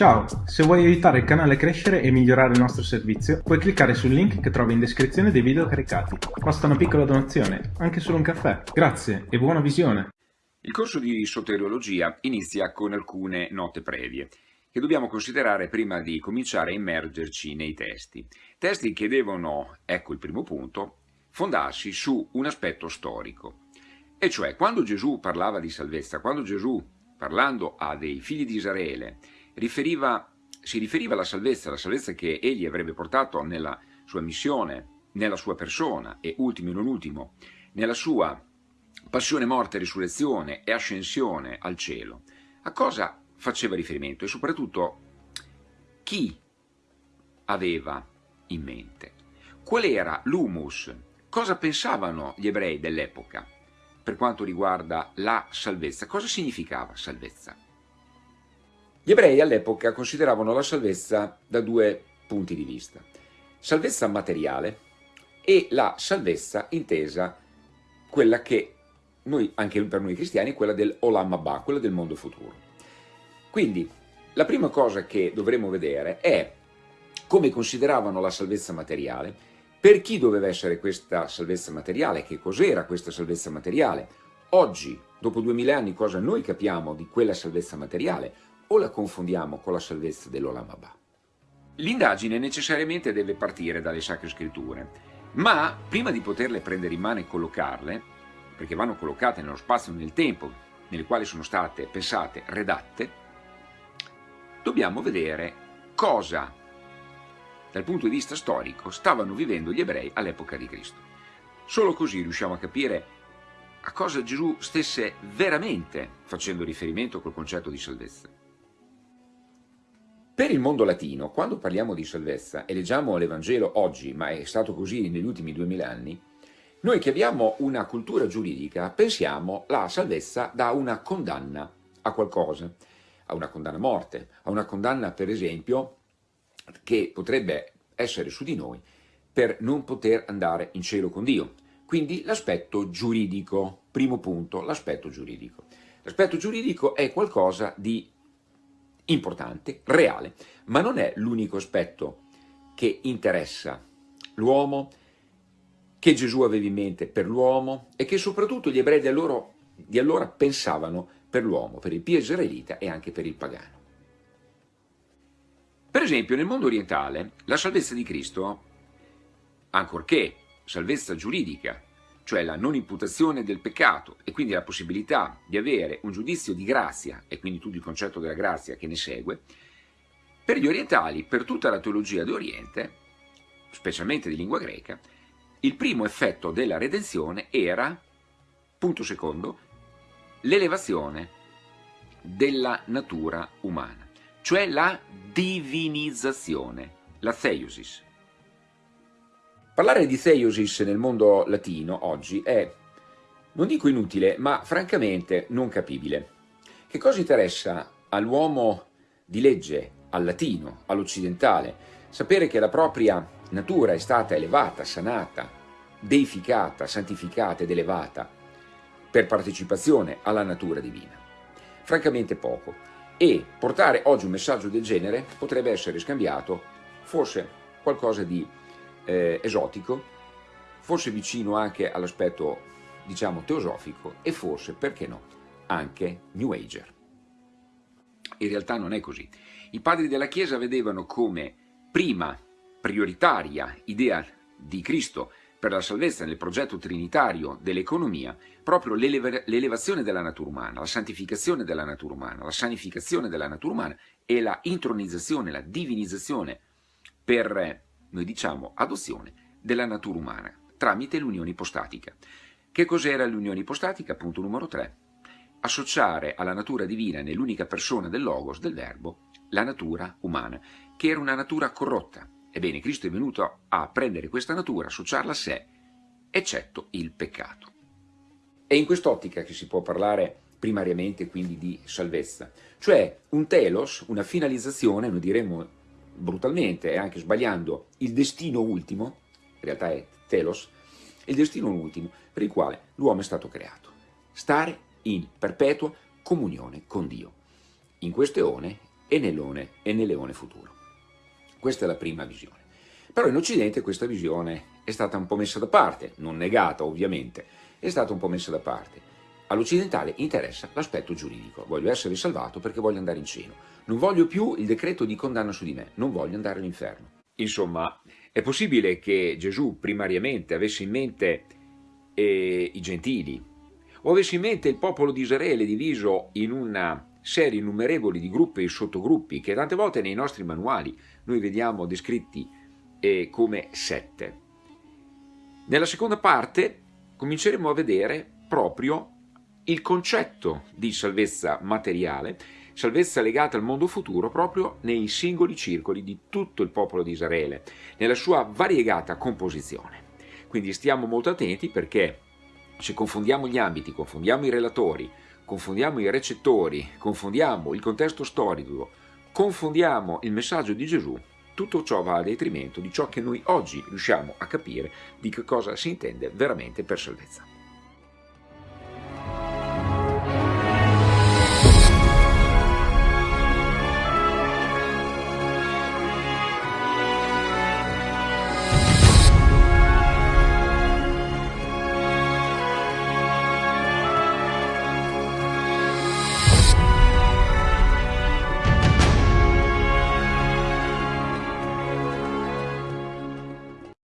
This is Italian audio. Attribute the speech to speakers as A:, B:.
A: Ciao, se vuoi aiutare il canale a crescere e migliorare il nostro servizio, puoi cliccare sul link che trovi in descrizione dei video caricati. Basta una piccola donazione, anche solo un caffè. Grazie e buona visione!
B: Il corso di soteriologia inizia con alcune note previe che dobbiamo considerare prima di cominciare a immergerci nei testi. Testi che devono, ecco il primo punto, fondarsi su un aspetto storico. E cioè, quando Gesù parlava di salvezza, quando Gesù, parlando a dei figli di Israele, riferiva, si riferiva alla salvezza, alla salvezza che egli avrebbe portato nella sua missione, nella sua persona e ultimo e non ultimo, nella sua passione, morte, risurrezione e ascensione al cielo. A cosa faceva riferimento e soprattutto chi aveva in mente? Qual era l'humus? Cosa pensavano gli ebrei dell'epoca per quanto riguarda la salvezza? Cosa significava salvezza? Gli ebrei all'epoca consideravano la salvezza da due punti di vista. Salvezza materiale e la salvezza intesa quella che noi, anche per noi cristiani, quella del Olam Abba, quella del mondo futuro. Quindi, la prima cosa che dovremo vedere è come consideravano la salvezza materiale, per chi doveva essere questa salvezza materiale, che cos'era questa salvezza materiale. Oggi, dopo duemila anni, cosa noi capiamo di quella salvezza materiale? O la confondiamo con la salvezza dell'Olam Abba? L'indagine necessariamente deve partire dalle Sacre Scritture, ma prima di poterle prendere in mano e collocarle, perché vanno collocate nello spazio e nel tempo nelle quali sono state pensate, redatte, dobbiamo vedere cosa, dal punto di vista storico, stavano vivendo gli ebrei all'epoca di Cristo. Solo così riusciamo a capire a cosa Gesù stesse veramente facendo riferimento col concetto di salvezza. Per il mondo latino, quando parliamo di salvezza e leggiamo l'Evangelo oggi, ma è stato così negli ultimi duemila anni, noi che abbiamo una cultura giuridica pensiamo la salvezza da una condanna a qualcosa, a una condanna a morte, a una condanna per esempio che potrebbe essere su di noi per non poter andare in cielo con Dio. Quindi l'aspetto giuridico, primo punto, l'aspetto giuridico. L'aspetto giuridico è qualcosa di importante, reale, ma non è l'unico aspetto che interessa l'uomo, che Gesù aveva in mente per l'uomo e che soprattutto gli ebrei di allora, di allora pensavano per l'uomo, per il pio israelita e anche per il pagano. Per esempio nel mondo orientale la salvezza di Cristo, ancorché salvezza giuridica, cioè la non imputazione del peccato e quindi la possibilità di avere un giudizio di grazia e quindi tutto il concetto della grazia che ne segue, per gli orientali, per tutta la teologia d'Oriente, specialmente di lingua greca, il primo effetto della redenzione era, punto secondo, l'elevazione della natura umana, cioè la divinizzazione, la theosis. Parlare di theosis nel mondo latino oggi è, non dico inutile, ma francamente non capibile. Che cosa interessa all'uomo di legge, al latino, all'occidentale, sapere che la propria natura è stata elevata, sanata, deificata, santificata ed elevata per partecipazione alla natura divina? Francamente poco. E portare oggi un messaggio del genere potrebbe essere scambiato forse qualcosa di eh, esotico, forse vicino anche all'aspetto, diciamo, teosofico e forse, perché no, anche New Ager. In realtà non è così. I padri della Chiesa vedevano come prima prioritaria idea di Cristo per la salvezza nel progetto trinitario dell'economia proprio l'elevazione della natura umana, la santificazione della natura umana, la sanificazione della natura umana e la intronizzazione, la divinizzazione per noi diciamo adozione della natura umana tramite l'unione ipostatica. Che cos'era l'unione ipostatica? Punto numero 3. Associare alla natura divina nell'unica persona del Logos, del Verbo, la natura umana, che era una natura corrotta. Ebbene, Cristo è venuto a prendere questa natura, associarla a sé, eccetto il peccato. È in quest'ottica che si può parlare primariamente quindi di salvezza, cioè un telos, una finalizzazione, noi diremmo brutalmente e anche sbagliando il destino ultimo, in realtà è telos, il destino ultimo per il quale l'uomo è stato creato. Stare in perpetua comunione con Dio. In questo eone e nel leone, e nel leone futuro. Questa è la prima visione. Però in Occidente questa visione è stata un po' messa da parte, non negata ovviamente, è stata un po' messa da parte. All'occidentale interessa l'aspetto giuridico, voglio essere salvato perché voglio andare in cielo, non voglio più il decreto di condanna su di me, non voglio andare all'inferno. Insomma, è possibile che Gesù primariamente avesse in mente eh, i gentili, o avesse in mente il popolo di Israele diviso in una serie innumerevoli di gruppi e sottogruppi che tante volte nei nostri manuali noi vediamo descritti eh, come sette. Nella seconda parte cominceremo a vedere proprio il concetto di salvezza materiale, salvezza legata al mondo futuro proprio nei singoli circoli di tutto il popolo di Israele, nella sua variegata composizione. Quindi stiamo molto attenti perché se confondiamo gli ambiti, confondiamo i relatori, confondiamo i recettori, confondiamo il contesto storico, confondiamo il messaggio di Gesù, tutto ciò va a detrimento di ciò che noi oggi riusciamo a capire di che cosa si intende veramente per salvezza.